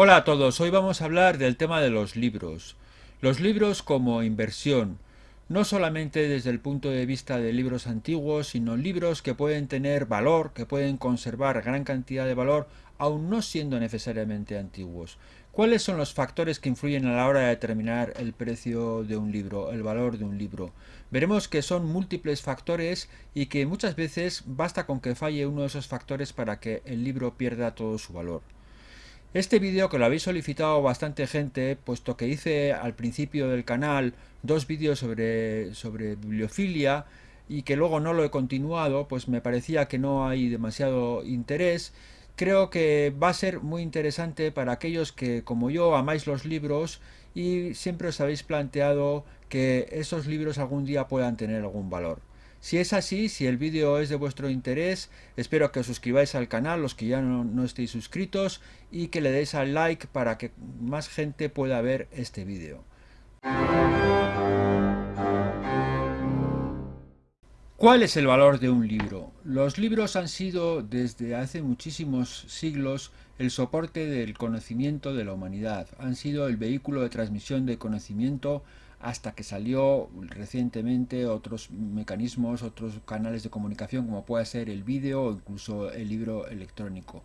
Hola a todos, hoy vamos a hablar del tema de los libros. Los libros como inversión, no solamente desde el punto de vista de libros antiguos, sino libros que pueden tener valor, que pueden conservar gran cantidad de valor, aun no siendo necesariamente antiguos. ¿Cuáles son los factores que influyen a la hora de determinar el precio de un libro, el valor de un libro? Veremos que son múltiples factores y que muchas veces basta con que falle uno de esos factores para que el libro pierda todo su valor. Este vídeo que lo habéis solicitado bastante gente, puesto que hice al principio del canal dos vídeos sobre, sobre bibliofilia y que luego no lo he continuado, pues me parecía que no hay demasiado interés. Creo que va a ser muy interesante para aquellos que, como yo, amáis los libros y siempre os habéis planteado que esos libros algún día puedan tener algún valor. Si es así, si el vídeo es de vuestro interés, espero que os suscribáis al canal, los que ya no, estéis suscritos, y que le deis al like para que más gente pueda ver este vídeo. ¿Cuál es el valor de un libro? Los libros han sido desde hace muchísimos siglos el soporte del conocimiento de la humanidad, han sido el vehículo de transmisión de conocimiento hasta que salió recientemente otros mecanismos, otros canales de comunicación como puede ser el vídeo o incluso el libro electrónico.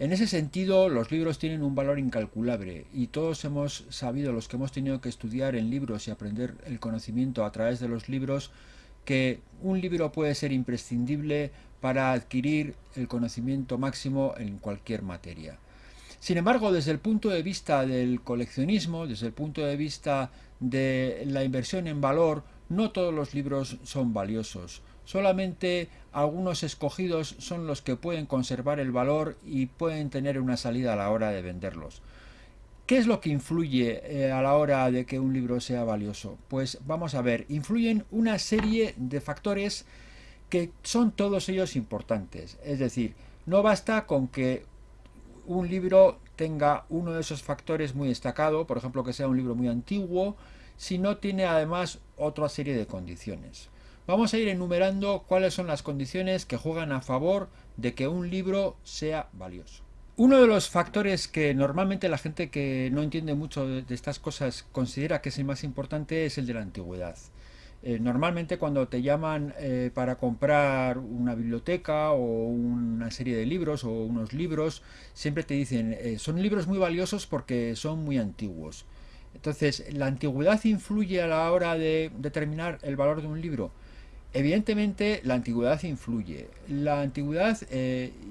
En ese sentido, los libros tienen un valor incalculable y todos hemos sabido, los que hemos tenido que estudiar en libros y aprender el conocimiento a través de los libros, que un libro puede ser imprescindible para adquirir el conocimiento máximo en cualquier materia. Sin embargo, desde el punto de vista del coleccionismo, desde el punto de vista de la inversión en valor, no todos los libros son valiosos. Solamente algunos escogidos son los que pueden conservar el valor y pueden tener una salida a la hora de venderlos. ¿Qué es lo que influye eh, a la hora de que un libro sea valioso? Pues vamos a ver, influyen una serie de factores que son todos ellos importantes. Es decir, no basta con que un libro tenga uno de esos factores muy destacado, por ejemplo que sea un libro muy antiguo, si no tiene además otra serie de condiciones. Vamos a ir enumerando cuáles son las condiciones que juegan a favor de que un libro sea valioso. Uno de los factores que normalmente la gente que no entiende mucho de estas cosas considera que es el más importante es el de la antigüedad. Eh, normalmente cuando te llaman eh, para comprar una biblioteca o una serie de libros o unos libros, siempre te dicen, eh, son libros muy valiosos porque son muy antiguos. Entonces, ¿la antigüedad influye a la hora de determinar el valor de un libro? Evidentemente la antigüedad influye. La antigüedad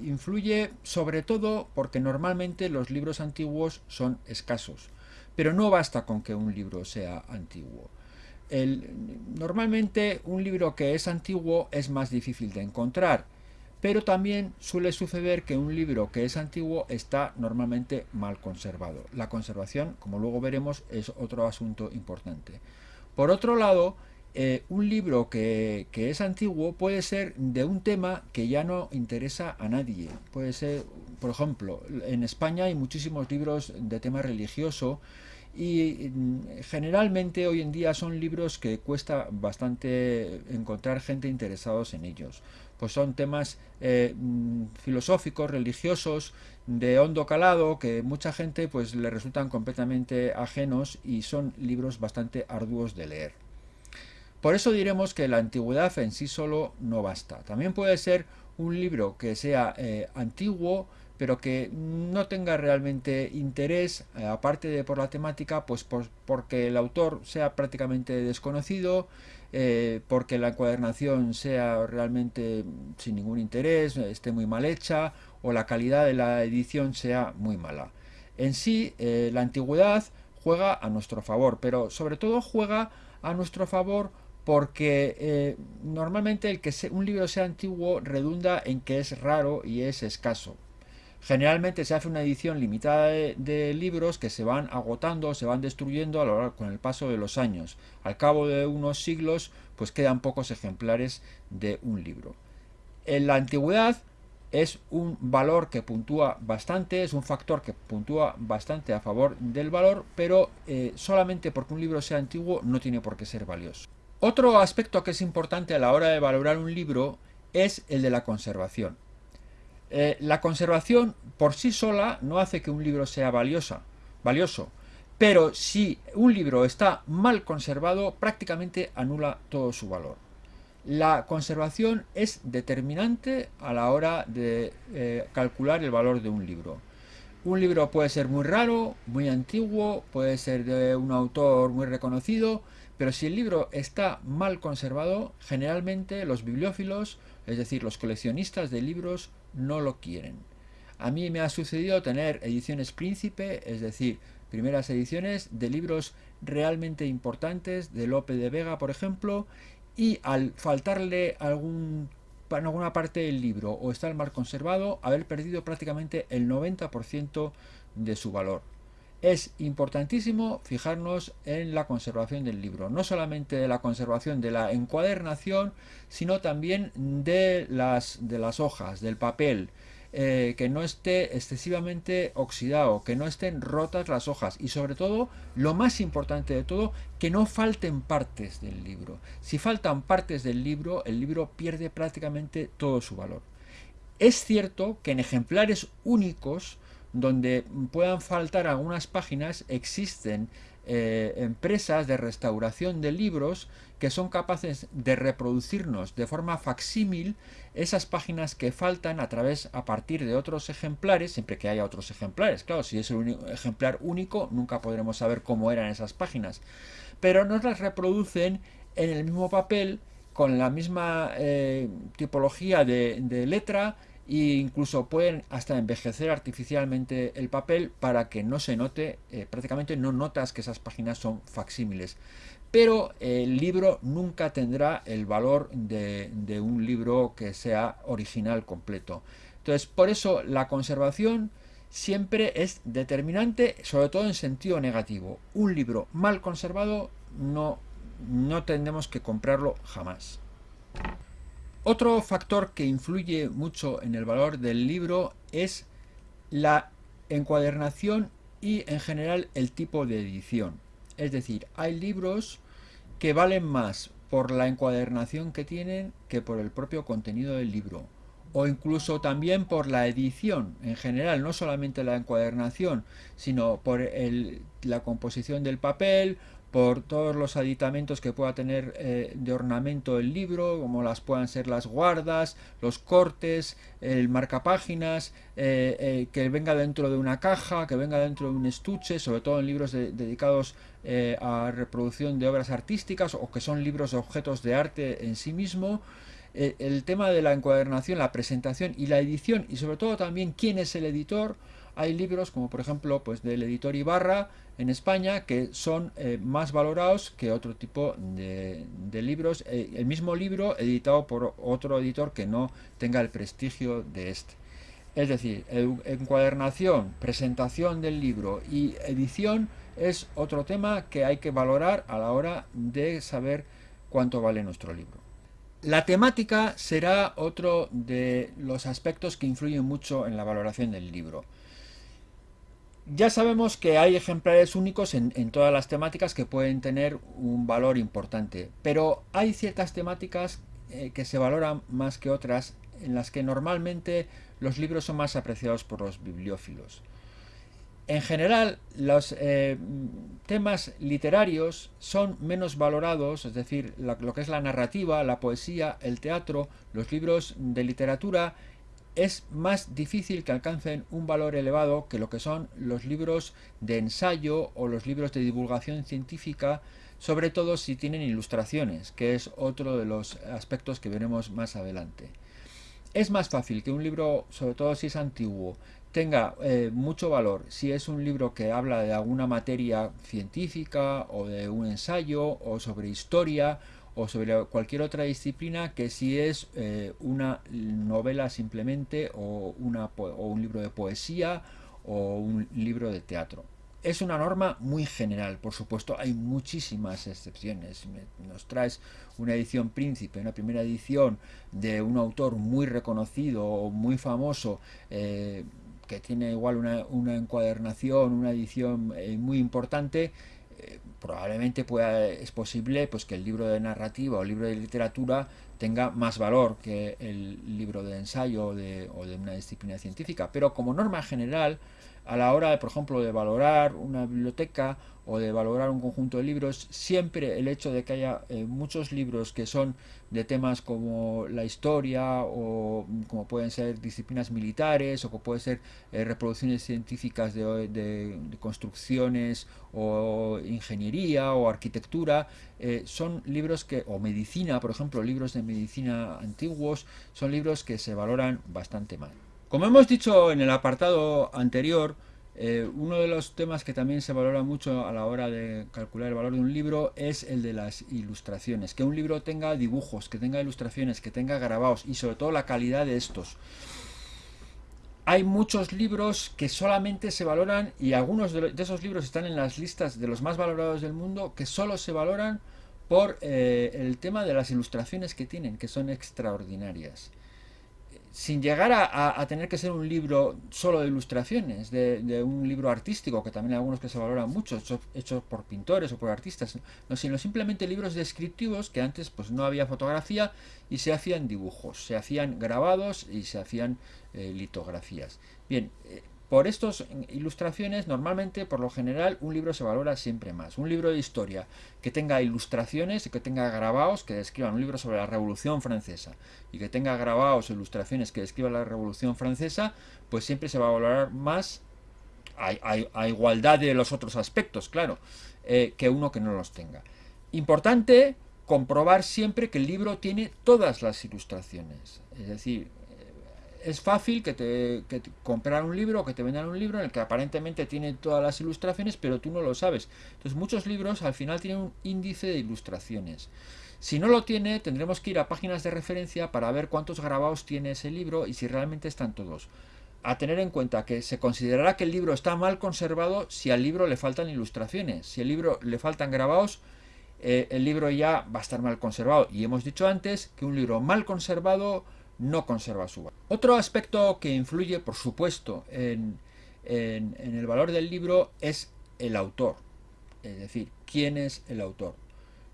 influye sobre todo porque normalmente los libros antiguos son escasos. Pero no basta con que un libro sea antiguo normalmente un libro que es antiguo es más difícil de encontrar, pero también suele suceder que un libro que es antiguo está normalmente mal conservado. La conservación, como luego veremos, es otro asunto importante. Por otro lado, eh, un libro que, que, es antiguo puede ser de un tema que ya no interesa a nadie. Puede ser, por ejemplo, en España hay muchísimos libros de tema religioso y mm, generalmente hoy en día son libros que cuesta bastante encontrar gente interesados en ellos. Pues son temas eh, mm, filosóficos, religiosos, de hondo calado, que mucha gente pues le resultan completamente ajenos y son libros bastante arduos de leer. Por eso diremos que la antigüedad en sí solo no basta. También puede ser un libro que sea eh, antiguo, pero que no tenga realmente interés, eh, aparte de por la temática, pues porque el autor sea prácticamente desconocido, eh, porque la encuadernación sea realmente sin ningún interés, esté muy mal hecha, o la calidad de la edición sea muy mala. En sí, eh, la antigüedad juega a nuestro favor, pero sobre todo juega a nuestro favor porque normalmente el que un libro sea antiguo redunda en que es raro y es escaso. Generalmente se hace una edición limitada de, libros que se van agotando, se van destruyendo a lo largo, con el paso de los años. Al cabo de unos siglos, pues quedan pocos ejemplares de un libro. En la antigüedad es un valor que puntúa bastante, es un factor que puntúa bastante a favor del valor, pero eh, solamente porque un libro sea antiguo no tiene por qué ser valioso. Otro aspecto que es importante a la hora de valorar un libro es el de la conservación. Eh, la conservación por sí sola no hace que un libro sea valiosa, valioso, pero si un libro está mal conservado, prácticamente anula todo su valor. La conservación es determinante a la hora de eh, calcular el valor de un libro. Un libro puede ser muy raro, muy antiguo, puede ser de un autor muy reconocido, pero si el libro está mal conservado, generalmente los bibliófilos, es decir, los coleccionistas de libros, no lo quieren. A mí me ha sucedido tener ediciones príncipe, es decir, primeras ediciones de libros realmente importantes, de Lope de Vega, por ejemplo, y al faltarle algún, en alguna parte del libro o estar mal conservado, haber perdido prácticamente el 90% de su valor. Es importantísimo fijarnos en la conservación del libro, no solamente de la conservación de la encuadernación, sino también de las, de las hojas, del papel, eh, que no esté excesivamente oxidado, que no estén rotas las hojas y sobre todo, lo más importante de todo, que no falten partes del libro. Si faltan partes del libro, el libro pierde prácticamente todo su valor. Es cierto que en ejemplares únicos, donde puedan faltar algunas páginas, existen eh, empresas de restauración de libros que son capaces de reproducirnos de forma facsímil esas páginas que faltan a través a partir de otros ejemplares, siempre que haya otros ejemplares. Claro, si es un ejemplar único, nunca podremos saber cómo eran esas páginas. Pero nos las reproducen en el mismo papel, con la misma eh, tipología de, letra e incluso pueden hasta envejecer artificialmente el papel para que no se note, eh, prácticamente no notas que esas páginas son facsímiles pero el libro nunca tendrá el valor de, un libro que sea original completo. Entonces, por eso la conservación siempre es determinante, sobre todo en sentido negativo. Un libro mal conservado no, no tendremos que comprarlo jamás. Otro factor que influye mucho en el valor del libro es la encuadernación y en general el tipo de edición. Es decir, hay libros que valen más por la encuadernación que tienen que por el propio contenido del libro o incluso también por la edición en general, no solamente la encuadernación, sino por la composición del papel por todos los aditamentos que pueda tener eh, de ornamento el libro, como las puedan ser las guardas, los cortes, el marcapáginas, eh, eh, que venga dentro de una caja, que venga dentro de un estuche, sobre todo en libros dedicados a reproducción de obras artísticas o que son libros de objetos de arte en sí mismo. el tema de la encuadernación, la presentación y la edición y sobre todo también quién es el editor, hay libros como por ejemplo pues del editor Ibarra en España que son eh, más valorados que otro tipo de, libros, eh, el mismo libro editado por otro editor que no tenga el prestigio de este. Es decir, encuadernación, presentación del libro y edición es otro tema que hay que valorar a la hora de saber cuánto vale nuestro libro. La temática será otro de los aspectos que influyen mucho en la valoración del libro. Ya sabemos que hay ejemplares únicos en, todas las temáticas que pueden tener un valor importante, pero hay ciertas temáticas eh, que se valoran más que otras en las que normalmente los libros son más apreciados por los bibliófilos. En general, los eh, temas literarios son menos valorados, es decir, lo que es la narrativa, la poesía, el teatro, los libros de literatura es más difícil que alcancen un valor elevado que lo que son los libros de ensayo o los libros de divulgación científica, sobre todo si tienen ilustraciones, que es otro de los aspectos que veremos más adelante. Es más fácil que un libro, sobre todo si es antiguo, tenga eh, mucho valor si es un libro que habla de alguna materia científica o de un ensayo o sobre historia o sobre cualquier otra disciplina que si es eh, una novela simplemente o, una, o un libro de poesía o un libro de teatro. Es una norma muy general, por supuesto, hay muchísimas excepciones. Nos traes una edición príncipe, una primera edición de un autor muy reconocido o muy famoso, eh, que tiene igual una, encuadernación, una edición eh, muy importante, probablemente pueda, es posible pues, que el libro de narrativa o el libro de literatura tenga más valor que el libro de ensayo o de, o de una disciplina científica. Pero como norma general, a la hora, de, por ejemplo, de valorar una biblioteca o de valorar un conjunto de libros, siempre el hecho de que haya eh, muchos libros que son de temas como la historia o como pueden ser disciplinas militares o que pueden ser eh, reproducciones científicas de, construcciones o ingeniería o arquitectura, eh, son libros que, o medicina, por ejemplo, libros de medicina antiguos, son libros que se valoran bastante mal. Como hemos dicho en el apartado anterior, eh, uno de los temas que también se valora mucho a la hora de calcular el valor de un libro es el de las ilustraciones. Que un libro tenga dibujos, que tenga ilustraciones, que tenga grabados y sobre todo la calidad de estos. Hay muchos libros que solamente se valoran y algunos de, esos libros están en las listas de los más valorados del mundo que solo se valoran por eh, el tema de las ilustraciones que tienen, que son extraordinarias sin llegar a, tener que ser un libro solo de ilustraciones, de, un libro artístico, que también hay algunos que se valoran mucho, hechos, por pintores o por artistas, no, sino simplemente libros descriptivos que antes pues no había fotografía y se hacían dibujos, se hacían grabados y se hacían eh, litografías. Bien, eh, por estas ilustraciones, normalmente, por lo general, un libro se valora siempre más. Un libro de historia que tenga ilustraciones y que tenga grabados que describan un libro sobre la Revolución Francesa y que tenga grabados o ilustraciones que describan la Revolución Francesa, pues siempre se va a valorar más a, igualdad de los otros aspectos, claro, eh, que uno que no los tenga. Importante comprobar siempre que el libro tiene todas las ilustraciones. Es decir, es fácil que te, comprar un libro o que te vendan un libro en el que aparentemente tiene todas las ilustraciones, pero tú no lo sabes. Entonces muchos libros al final tienen un índice de ilustraciones. Si no lo tiene, tendremos que ir a páginas de referencia para ver cuántos grabados tiene ese libro y si realmente están todos. A tener en cuenta que se considerará que el libro está mal conservado si al libro le faltan ilustraciones. Si al libro le faltan grabados, eh, el libro ya va a estar mal conservado. Y hemos dicho antes que un libro mal conservado no conserva su valor. Otro aspecto que influye, por supuesto, en, el valor del libro es el autor. Es decir, quién es el autor.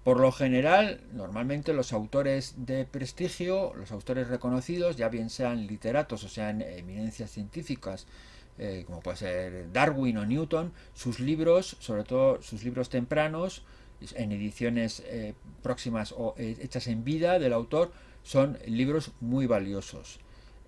Por lo general, normalmente los autores de prestigio, los autores reconocidos, ya bien sean literatos o sean eminencias científicas, eh, como puede ser Darwin o Newton, sus libros, sobre todo sus libros tempranos, en ediciones eh, próximas o eh, hechas en vida del autor, son libros muy valiosos,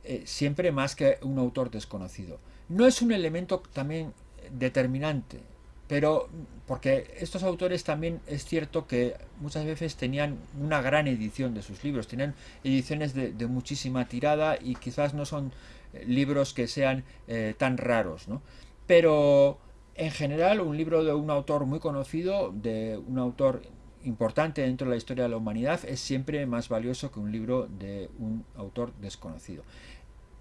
eh, siempre más que un autor desconocido. No es un elemento también determinante, pero porque estos autores también es cierto que muchas veces tenían una gran edición de sus libros, tenían ediciones de, muchísima tirada y quizás no son eh, libros que sean eh, tan raros, ¿no? Pero en general un libro de un autor muy conocido, de un autor importante dentro de la historia de la humanidad es siempre más valioso que un libro de un autor desconocido.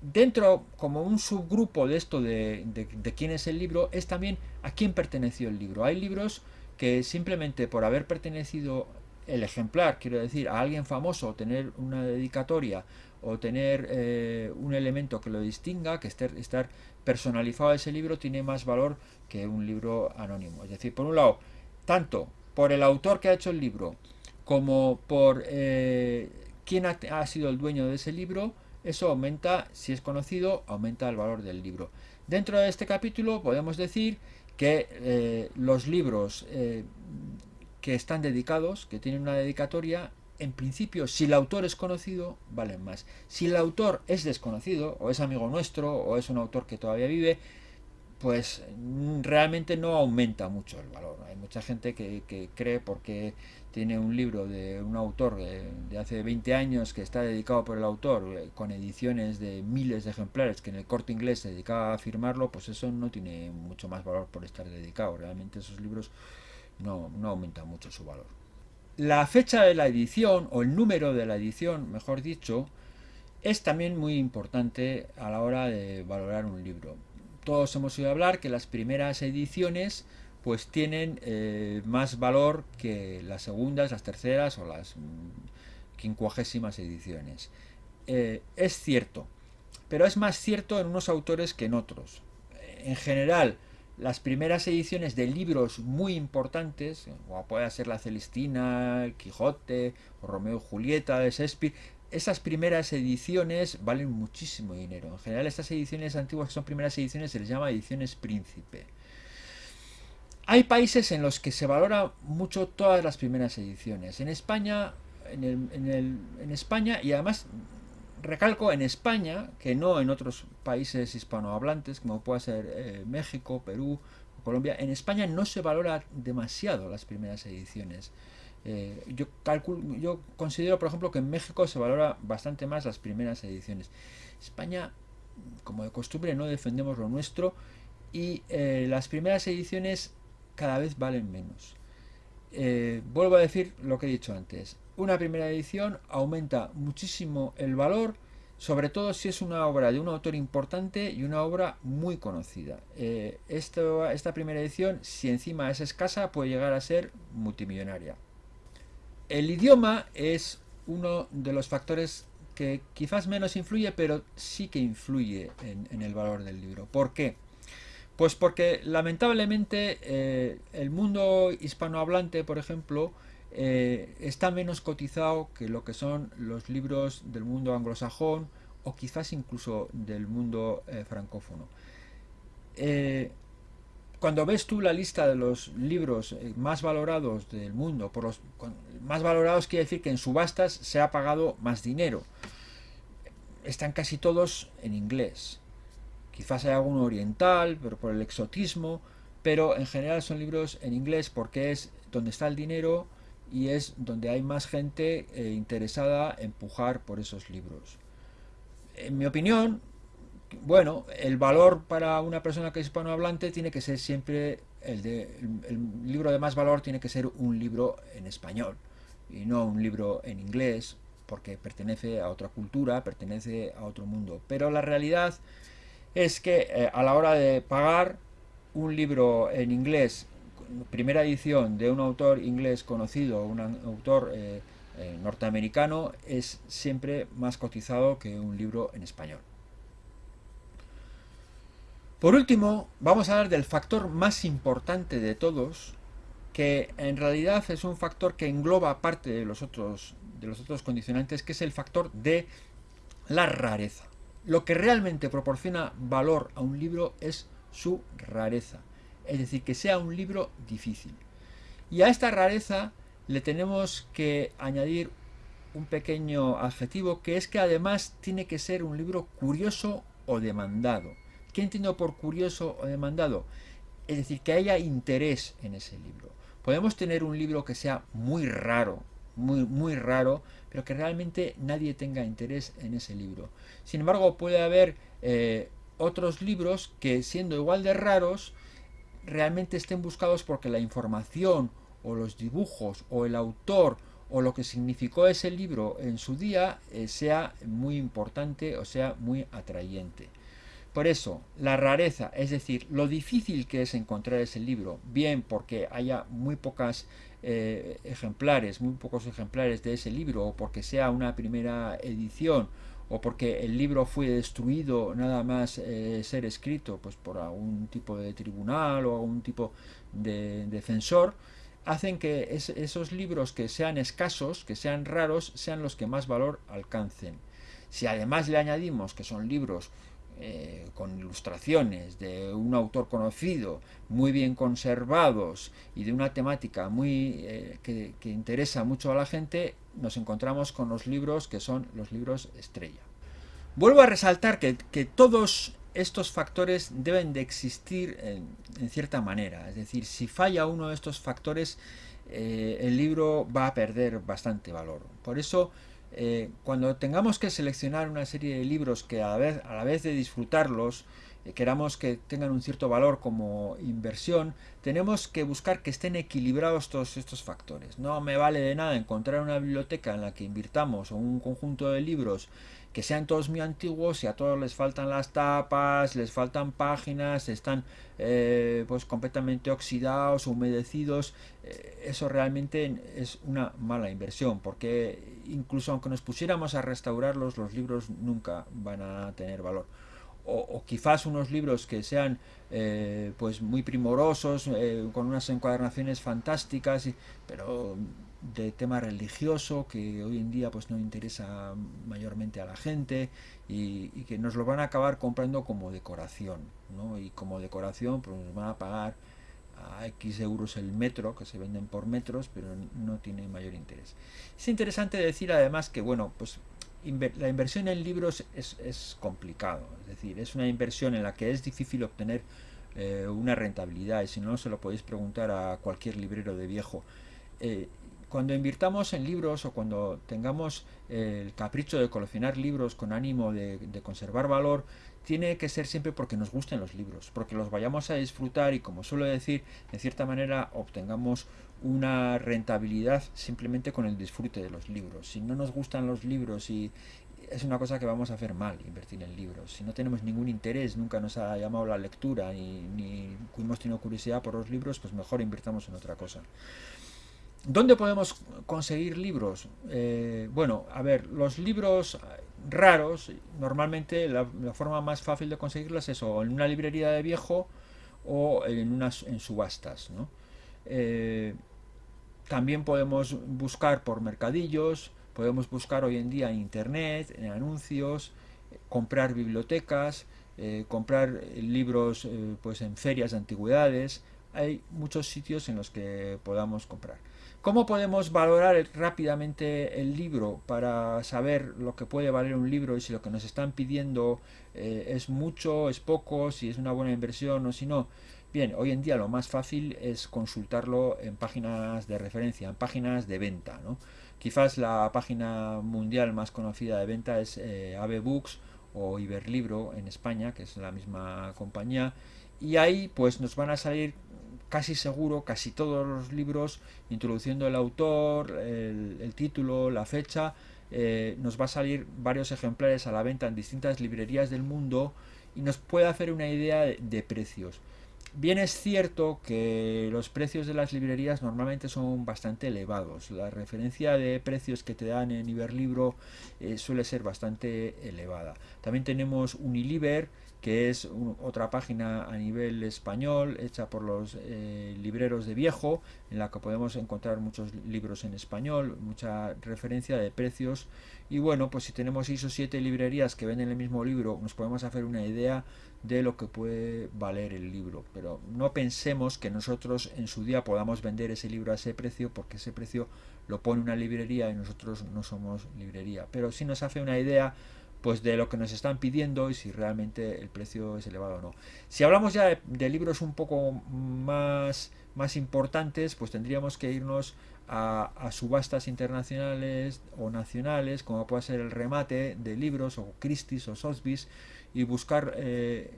Dentro, como un subgrupo de esto de, quién es el libro, es también a quién perteneció el libro. Hay libros que simplemente por haber pertenecido el ejemplar, quiero decir, a alguien famoso, tener una dedicatoria o tener eh, un elemento que lo distinga, que estar, estar personalizado ese libro, tiene más valor que un libro anónimo. Es decir, por un lado, tanto por el autor que ha hecho el libro como por eh, quién ha, sido el dueño de ese libro, eso aumenta, si es conocido, aumenta el valor del libro. Dentro de este capítulo podemos decir que eh, los libros eh, que están dedicados, que tienen una dedicatoria, en principio, si el autor es conocido, valen más. Si el autor es desconocido, o es amigo nuestro, o es un autor que todavía vive, pues mm, realmente no aumenta mucho el valor. Hay mucha gente que, cree porque tiene un libro de un autor de, hace 20 años que está dedicado por el autor eh, con ediciones de miles de ejemplares que en el corte inglés se dedicaba a firmarlo, pues eso no tiene mucho más valor por estar dedicado. Realmente esos libros no, no aumentan mucho su valor. La fecha de la edición, o el número de la edición, mejor dicho, es también muy importante a la hora de valorar un libro todos hemos oído hablar que las primeras ediciones pues tienen eh, más valor que las segundas, las terceras o las mm, quincuagésimas ediciones. Eh, es cierto, pero es más cierto en unos autores que en otros. En general, las primeras ediciones de libros muy importantes, como puede ser La Celestina, El Quijote o Romeo y Julieta de Shakespeare, esas primeras ediciones valen muchísimo dinero. En general, estas ediciones antiguas que son primeras ediciones se les llama ediciones príncipe. Hay países en los que se valora mucho todas las primeras ediciones. En España, en, España y además recalco en España, que no en otros países hispanohablantes, como puede ser eh, México, Perú, Colombia, en España no se valora demasiado las primeras ediciones. Eh, yo, calculo, yo considero, por ejemplo, que en México se valora bastante más las primeras ediciones. España, como de costumbre, no defendemos lo nuestro y eh, las primeras ediciones cada vez valen menos. Eh, vuelvo a decir lo que he dicho antes. Una primera edición aumenta muchísimo el valor, sobre todo si es una obra de un autor importante y una obra muy conocida. esta primera edición, si encima es escasa, puede llegar a ser multimillonaria. El idioma es uno de los factores que quizás menos influye, pero sí que influye en, el valor del libro. ¿Por qué? Pues porque lamentablemente eh, el mundo hispanohablante, por ejemplo, eh, está menos cotizado que lo que son los libros del mundo anglosajón o quizás incluso del mundo eh, francófono cuando ves tú la lista de los libros eh, más valorados del mundo, por los más valorados quiere decir que en subastas se ha pagado más dinero. Están casi todos en inglés. Quizás hay alguno oriental, pero por el exotismo, pero en general son libros en inglés porque es donde está el dinero y es donde hay más gente eh, interesada en pujar por esos libros. En mi opinión, bueno, el valor para una persona que es hispanohablante tiene que ser siempre el de el, libro de más valor tiene que ser un libro en español y no un libro en inglés porque pertenece a otra cultura, pertenece a otro mundo. Pero la realidad es que eh, a la hora de pagar un libro en inglés, primera edición de un autor inglés conocido, un autor eh, eh, norteamericano, es siempre más cotizado que un libro en español. Por último, vamos a hablar del factor más importante de todos, que en realidad es un factor que engloba parte de los otros, de los otros condicionantes, que es el factor de la rareza. Lo que realmente proporciona valor a un libro es su rareza, es decir, que sea un libro difícil. Y a esta rareza le tenemos que añadir un pequeño adjetivo, que es que además tiene que ser un libro curioso o demandado. ¿Qué entiendo por curioso o demandado? Es decir, que haya interés en ese libro. Podemos tener un libro que sea muy raro, muy, muy raro, pero que realmente nadie tenga interés en ese libro. Sin embargo, puede haber eh, otros libros que, siendo igual de raros, realmente estén buscados porque la información o los dibujos o el autor o lo que significó ese libro en su día eh, sea muy importante o sea muy atrayente. Por eso, la rareza, es decir, lo difícil que es encontrar ese libro, bien porque haya muy pocas eh, ejemplares, muy pocos ejemplares de ese libro, o porque sea una primera edición, o porque el libro fue destruido nada más eh, ser escrito pues por algún tipo de tribunal o algún tipo de defensor, hacen que esos libros que sean escasos, que sean raros, sean los que más valor alcancen. Si además le añadimos que son libros eh, con ilustraciones de un autor conocido, muy bien conservados y de una temática muy eh, que, interesa mucho a la gente, nos encontramos con los libros que son los libros estrella. Vuelvo a resaltar que, todos estos factores deben de existir en, cierta manera, es decir, si falla uno de estos factores, eh, el libro va a perder bastante valor. Por eso, eh, cuando tengamos que seleccionar una serie de libros que a la vez, a la vez de disfrutarlos, eh, queramos que tengan un cierto valor como inversión, tenemos que buscar que estén equilibrados todos estos factores. No me vale de nada encontrar una biblioteca en la que invirtamos o un conjunto de libros que sean todos muy antiguos y a todos les faltan las tapas, les faltan páginas, están eh, pues completamente oxidados, humedecidos, eh, eso realmente es una mala inversión, porque incluso aunque nos pusiéramos a restaurarlos, los libros nunca van a tener valor. o, quizás unos libros que sean eh, pues muy primorosos, eh, con unas encuadernaciones fantásticas, pero de tema religioso que hoy en día pues no interesa mayormente a la gente y, que nos lo van a acabar comprando como decoración ¿no? y como decoración pues nos van a pagar a X euros el metro, que se venden por metros, pero no tiene mayor interés. Es interesante decir además que, bueno, pues la inversión en libros es, complicado, es decir, es una inversión en la que es difícil obtener eh, una rentabilidad y si no se lo podéis preguntar a cualquier librero de viejo. Eh, cuando invirtamos en libros o cuando tengamos el capricho de coleccionar libros con ánimo de, conservar valor, tiene que ser siempre porque nos gusten los libros, porque los vayamos a disfrutar y como suelo decir, de cierta manera obtengamos una rentabilidad simplemente con el disfrute de los libros. Si no nos gustan los libros y es una cosa que vamos a hacer mal, invertir en libros. Si no tenemos ningún interés, nunca nos ha llamado la lectura ni, ni hemos tenido curiosidad por los libros, pues mejor invirtamos en otra cosa. ¿Dónde podemos conseguir libros? Eh, bueno, a ver, los libros raros, normalmente la, forma más fácil de conseguirlos es o en una librería de viejo o en unas en subastas. Eh, también podemos buscar por mercadillos, podemos buscar hoy en día en internet, en anuncios, comprar bibliotecas, eh, comprar libros pues en ferias de antigüedades. Hay muchos sitios en los que podamos comprar. ¿Cómo podemos valorar rápidamente el libro para saber lo que puede valer un libro y si lo que nos están pidiendo eh, es mucho, es poco, si es una buena inversión o si no? Bien, hoy en día lo más fácil es consultarlo en páginas de referencia, en páginas de venta. Quizás la página mundial más conocida de venta es eh, Books o Iberlibro en España, que es la misma compañía, y ahí pues nos van a salir casi seguro casi todos los libros, introduciendo el autor, el, título, la fecha, eh, nos va a salir varios ejemplares a la venta en distintas librerías del mundo y nos puede hacer una idea de, precios. Bien es cierto que los precios de las librerías normalmente son bastante elevados. La referencia de precios que te dan en Iberlibro eh, suele ser bastante elevada. También tenemos Uniliber, que es otra página a nivel español hecha por los eh, libreros de viejo, en la que podemos encontrar muchos libros en español, mucha referencia de precios. Y bueno, pues si tenemos 6 o 7 librerías que venden el mismo libro, nos podemos hacer una idea de lo que puede valer el libro, pero no pensemos que nosotros en su día podamos vender ese libro a ese precio porque ese precio lo pone una librería y nosotros no somos librería, pero si nos hace una idea pues de lo que nos están pidiendo y si realmente el precio es elevado o no. Si hablamos ya de, libros un poco más, más importantes, pues tendríamos que irnos a, subastas internacionales o nacionales, como puede ser el remate de libros o Christie's o Sotheby's, y buscar eh,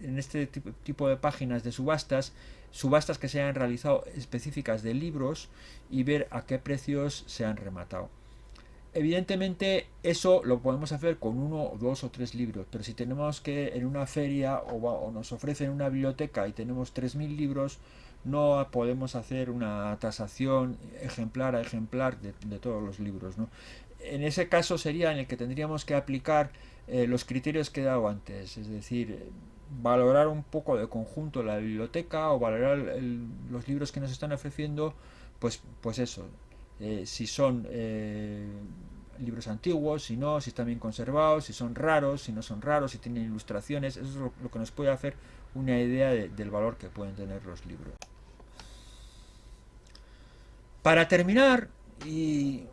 en este tipo de páginas de subastas, subastas que se hayan realizado específicas de libros y ver a qué precios se han rematado. Evidentemente eso lo podemos hacer con uno, dos o tres libros, pero si tenemos que en una feria o, nos ofrecen una biblioteca y tenemos 3.000 libros, no podemos hacer una tasación ejemplar a ejemplar de, todos los libros. En ese caso sería en el que tendríamos que aplicar eh, los criterios que he dado antes, es decir, valorar un poco de conjunto la biblioteca o valorar los libros que nos están ofreciendo, pues, pues eso, eh, si son eh, libros antiguos, si no, si están bien conservados, si son raros, si no son raros, si tienen ilustraciones, eso es lo, que nos puede hacer una idea del valor que pueden tener los libros. Para terminar, y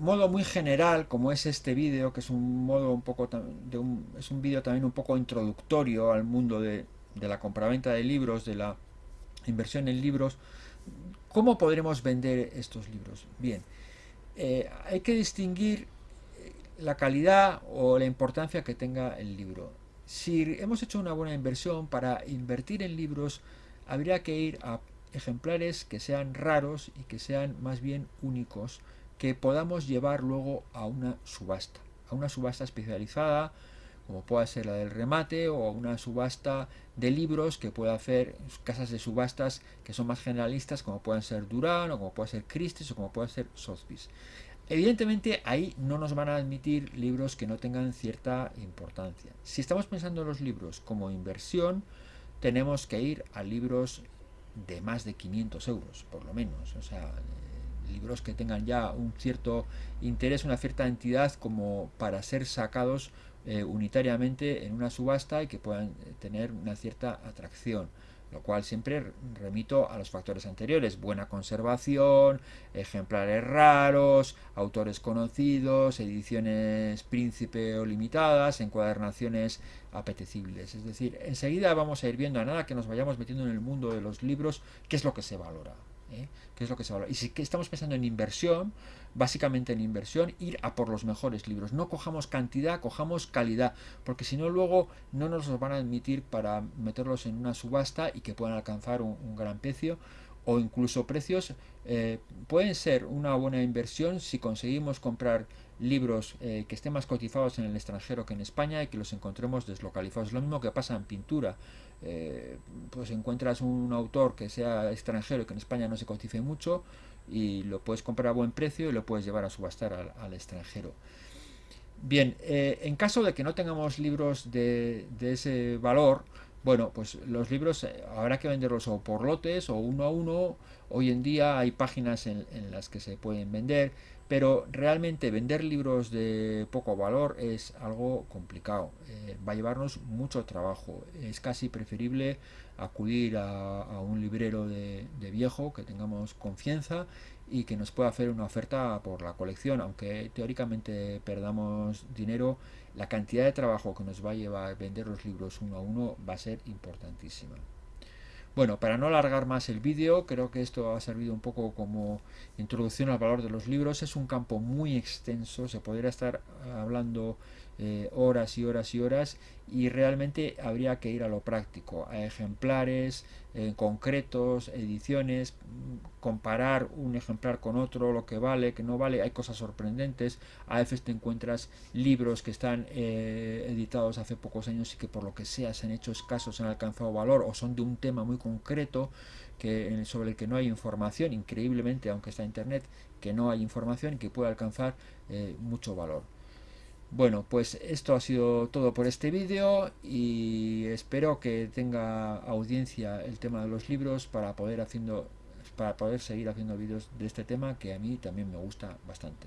modo muy general, como es este vídeo, que es un modo un poco es un vídeo también un poco introductorio al mundo de, de la compraventa de libros, de la inversión en libros, ¿Cómo podremos vender estos libros? Bien, eh, hay que distinguir eh, la calidad o la importancia que tenga el libro. Si hemos hecho una buena inversión para invertir en libros, habría que ir a ejemplares que sean raros y que sean más bien únicos, que podamos llevar luego a una subasta, a una subasta especializada, como pueda ser la del remate o una subasta de libros que pueda hacer casas de subastas que son más generalistas como pueden ser Durán o como puede ser Christie's o como puede ser Sotheby's. Evidentemente ahí no nos van a admitir libros que no tengan cierta importancia. Si estamos pensando en los libros como inversión, tenemos que ir a libros de más de 500 euros, por lo menos. O sea, libros que tengan ya un cierto interés, una cierta entidad como para ser sacados eh, unitariamente en una subasta y que puedan eh, tener una cierta atracción lo cual siempre remito a los factores anteriores, buena conservación, ejemplares raros, autores conocidos, ediciones príncipe o limitadas, encuadernaciones apetecibles. Es decir, enseguida vamos a ir viendo a nada que nos vayamos metiendo en el mundo de los libros, qué es lo que se valora. ¿Eh? ¿Qué es lo que se valora? Y si estamos pensando en inversión, básicamente en inversión, ir a por los mejores libros. No cojamos cantidad, cojamos calidad, porque si no luego no nos los van a admitir para meterlos en una subasta y que puedan alcanzar un, gran precio o incluso precios eh, pueden ser una buena inversión si conseguimos comprar libros eh, que estén más cotizados en el extranjero que en España y que los encontremos deslocalizados. Lo mismo que pasa en pintura. Eh, pues encuentras un autor que sea extranjero y que en España no se cotice mucho y lo puedes comprar a buen precio y lo puedes llevar a subastar al, extranjero. Bien, eh, en caso de que no tengamos libros de, ese valor, bueno, pues los libros habrá que venderlos o por lotes o uno a uno. Hoy en día hay páginas en las que se pueden vender pero realmente vender libros de poco valor es algo complicado, eh, va a llevarnos mucho trabajo, es casi preferible acudir a, un librero de, viejo que tengamos confianza y que nos pueda hacer una oferta por la colección, aunque teóricamente perdamos dinero, la cantidad de trabajo que nos va a llevar vender los libros uno a uno va a ser importantísima. Bueno, para no alargar más el vídeo, creo que esto ha servido un poco como introducción al valor de los libros. Es un campo muy extenso, se podría estar hablando eh, horas y horas y horas y realmente habría que ir a lo práctico, a ejemplares eh, concretos, ediciones, comparar un ejemplar con otro, lo que vale, que no vale, hay cosas sorprendentes, a veces te encuentras libros que están eh, editados hace pocos años y que por lo que sea se han hecho escasos, han alcanzado valor o son de un tema muy concreto que, sobre el que no hay información, increíblemente, aunque está en internet, que no hay información y que puede alcanzar mucho valor. Bueno, pues esto ha sido todo por este vídeo y espero que tenga audiencia el tema de los libros para poder haciendo para poder seguir haciendo vídeos de este tema que a mí también me gusta bastante.